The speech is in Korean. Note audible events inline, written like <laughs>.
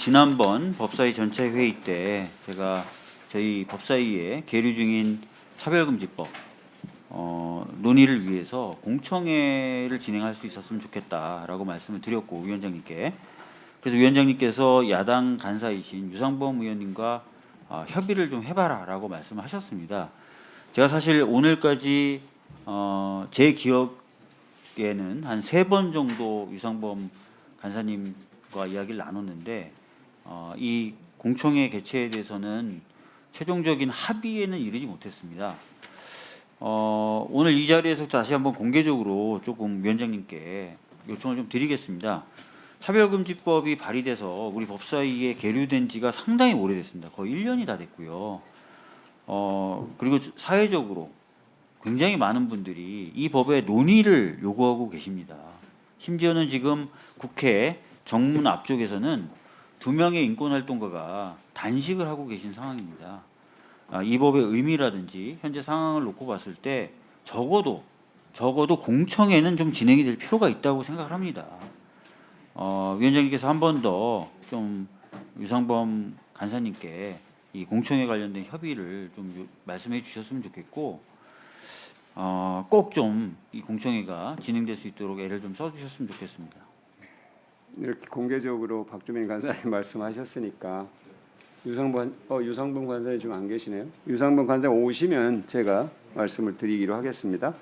지난번 법사위 전체 회의 때 제가 저희 법사위에 계류 중인 차별금지법 어, 논의를 위해서 공청회를 진행할 수 있었으면 좋겠다라고 말씀을 드렸고 위원장님께 그래서 위원장님께서 야당 간사이신 유상범 의원님과 어, 협의를 좀 해봐라라고 말씀하셨습니다. 제가 사실 오늘까지 어, 제 기억에는 한 세 번 정도 유상범 간사님과 이야기를 나눴는데 어, 이 공청회 개최에 대해서는 최종적인 합의에는 이르지 못했습니다. 어, 오늘 이 자리에서 다시 한번 공개적으로 조금 위원장님께 요청을 좀 드리겠습니다. 차별금지법이 발의돼서 우리 법사위에 계류된 지가 상당히 오래됐습니다. 거의 1년이 다 됐고요. 어, 그리고 사회적으로 굉장히 많은 분들이 이 법의 논의를 요구하고 계십니다. 심지어는 지금 국회 정문 앞쪽에서는 두 명의 인권활동가가 단식을 하고 계신 상황입니다. 아, 이 법의 의미라든지 현재 상황을 놓고 봤을 때 적어도 적어도 공청회는 좀 진행이 될 필요가 있다고 생각을 합니다. 어, 위원장님께서 한 번 더 좀 유상범 간사님께 이 공청회 관련된 협의를 좀 요- 말씀해 주셨으면 좋겠고 어, 꼭 좀 이 공청회가 진행될 수 있도록 애를 좀 써주셨으면 좋겠습니다. 이렇게 공개적으로 박주민 간사님 <laughs> 말씀하셨으니까 유상범 어 유상범 간사님 지금 안 계시네요. 유상범 간사 오시면 제가 말씀을 드리기로 하겠습니다.